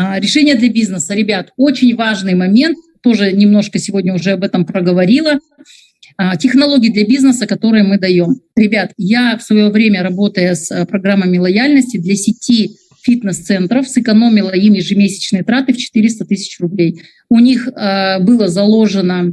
А, решение для бизнеса. Ребят, очень важный момент, тоже немножко сегодня уже об этом проговорила. А, технологии для бизнеса, которые мы даем. Ребят, я в свое время, работая с а, программами лояльности для сети фитнес-центров, сэкономила им ежемесячные траты в 400 тысяч рублей. У них э, было заложено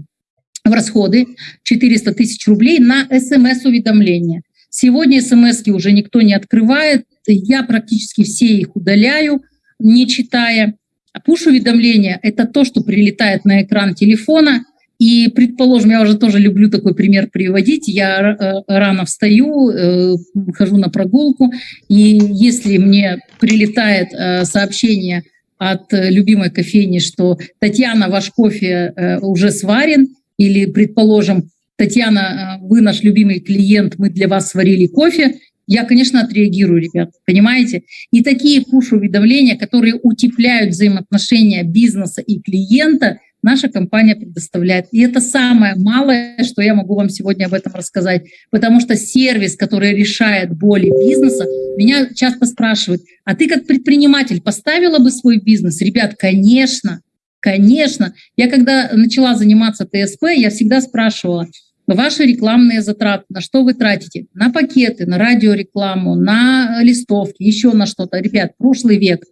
в расходы 400 тысяч рублей на смс-уведомления. Сегодня смс уже никто не открывает, я практически все их удаляю, не читая. А пуш-уведомления — это то, что прилетает на экран телефона, и, предположим, я уже тоже люблю такой пример приводить. Я э, рано встаю, э, хожу на прогулку, и если мне прилетает э, сообщение от любимой кофейни, что «Татьяна, ваш кофе уже сварен», или, предположим, «Татьяна, вы наш любимый клиент, мы для вас сварили кофе», я, конечно, отреагирую, ребят, понимаете? И такие пуш-уведомления, которые утепляют взаимоотношения бизнеса и клиента, наша компания предоставляет. И это самое малое, что я могу вам сегодня об этом рассказать. Потому что сервис, который решает боли бизнеса, меня часто спрашивают, а ты как предприниматель поставила бы свой бизнес? Ребят, конечно, конечно. Я когда начала заниматься ТСП, я всегда спрашивала, ваши рекламные затраты, на что вы тратите? На пакеты, на радиорекламу, на листовки, еще на что-то. Ребят, прошлый век.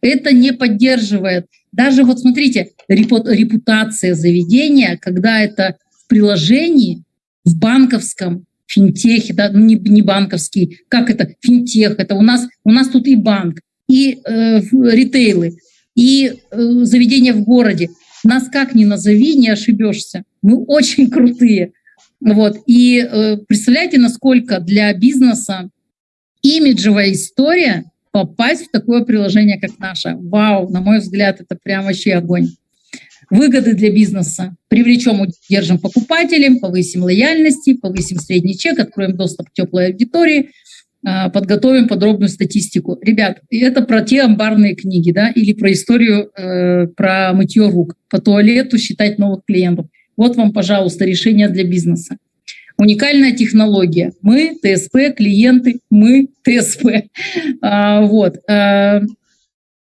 Это не поддерживает даже вот смотрите, репутация заведения, когда это в приложении, в банковском, финтехе, да, ну не, не банковский, как это, финтех, это у нас, у нас тут и банк, и э, ритейлы, и э, заведения в городе. Нас как ни назови, не ошибешься. Мы очень крутые. Вот. И э, представляете, насколько для бизнеса имиджевая история попасть в такое приложение, как наше. Вау, на мой взгляд, это прям вообще огонь. Выгоды для бизнеса. Привлечем, удержим покупателей, повысим лояльности, повысим средний чек, откроем доступ к теплой аудитории, а, подготовим подробную статистику. Ребят, это про те амбарные книги, да, или про историю э, про мытье рук, по туалету считать новых клиентов. Вот вам, пожалуйста, решение для бизнеса. Уникальная технология. Мы, ТСП, клиенты, мы, ТСП. А, вот. А,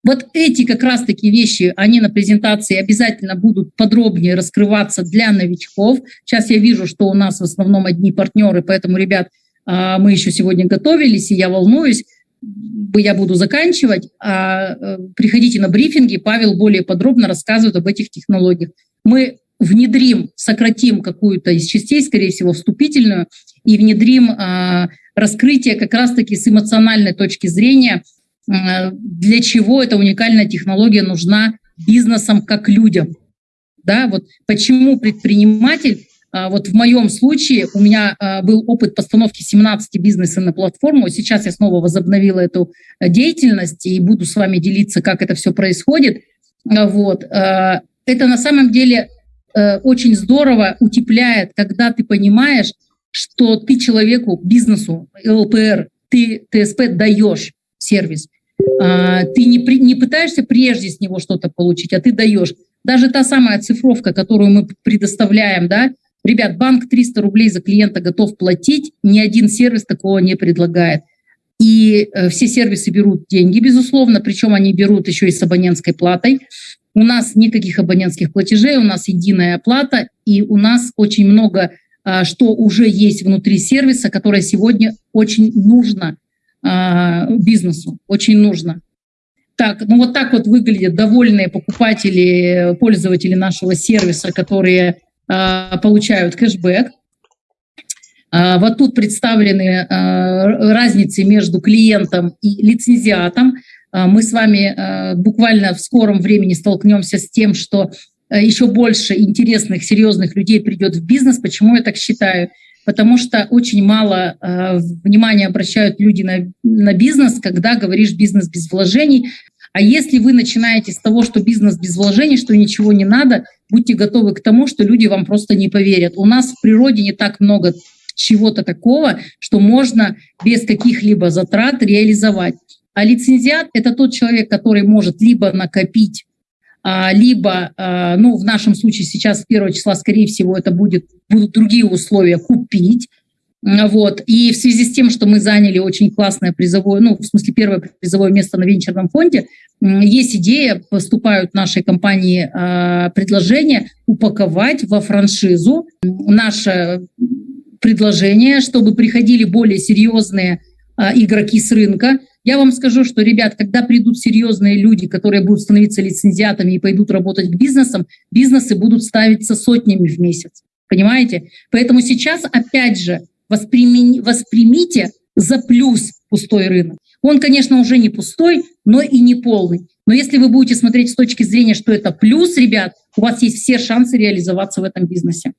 вот эти как раз таки вещи, они на презентации обязательно будут подробнее раскрываться для новичков. Сейчас я вижу, что у нас в основном одни партнеры, поэтому, ребят, а, мы еще сегодня готовились, и я волнуюсь, я буду заканчивать. А, э, приходите на брифинги, Павел более подробно рассказывает об этих технологиях. Мы внедрим, сократим какую-то из частей, скорее всего, вступительную, и внедрим э, раскрытие как раз-таки с эмоциональной точки зрения, э, для чего эта уникальная технология нужна бизнесам как людям. Да, вот почему предприниматель, э, вот в моем случае у меня был опыт постановки 17 бизнесов на платформу, сейчас я снова возобновила эту деятельность и буду с вами делиться, как это все происходит. Вот. Это на самом деле Э, очень здорово утепляет, когда ты понимаешь, что ты человеку, бизнесу, ЛПР, ты ТСП даешь сервис. А, ты не, при, не пытаешься прежде с него что-то получить, а ты даешь. Даже та самая цифровка, которую мы предоставляем, да, ребят, банк 300 рублей за клиента готов платить, ни один сервис такого не предлагает. И э, все сервисы берут деньги, безусловно, причем они берут еще и с абонентской платой. У нас никаких абонентских платежей, у нас единая оплата, и у нас очень много, а, что уже есть внутри сервиса, которое сегодня очень нужно а, бизнесу, очень нужно. Так, ну вот так вот выглядят довольные покупатели, пользователи нашего сервиса, которые а, получают кэшбэк. Вот тут представлены разницы между клиентом и лицензиатом. А, мы с вами а, буквально в скором времени столкнемся с тем, что а, еще больше интересных, серьезных людей придет в бизнес. Почему я так считаю? Потому что очень мало внимания обращают люди на, на бизнес, когда говоришь бизнес без вложений. А если вы начинаете с того, что бизнес без вложений, что ничего не надо, будьте готовы к тому, что люди вам просто не поверят. У нас в природе не так много чего-то такого, что можно без каких-либо затрат реализовать. А лицензиат – это тот человек, который может либо накопить, а, либо, а, ну, в нашем случае сейчас с первого числа, скорее всего, это будет, будут другие условия, купить. Вот. И в связи с тем, что мы заняли очень классное призовое, ну, в смысле, первое призовое место на венчурном фонде, есть идея, поступают нашей компании э, предложения упаковать во франшизу наше предложение, чтобы приходили более серьезные э, игроки с рынка. Я вам скажу, что, ребят, когда придут серьезные люди, которые будут становиться лицензиатами и пойдут работать к бизнесам, бизнесы будут ставиться сотнями в месяц. Понимаете? Поэтому сейчас, опять же, восприми, воспримите за плюс пустой рынок. Он, конечно, уже не пустой, но и не полный. Но если вы будете смотреть с точки зрения, что это плюс, ребят, у вас есть все шансы реализоваться в этом бизнесе.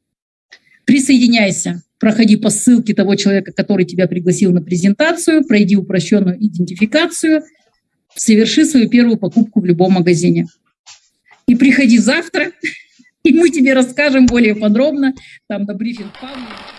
Присоединяйся, проходи по ссылке того человека, который тебя пригласил на презентацию, пройди упрощенную идентификацию, соверши свою первую покупку в любом магазине. И приходи завтра, и мы тебе расскажем более подробно, там на брифинг Павлова.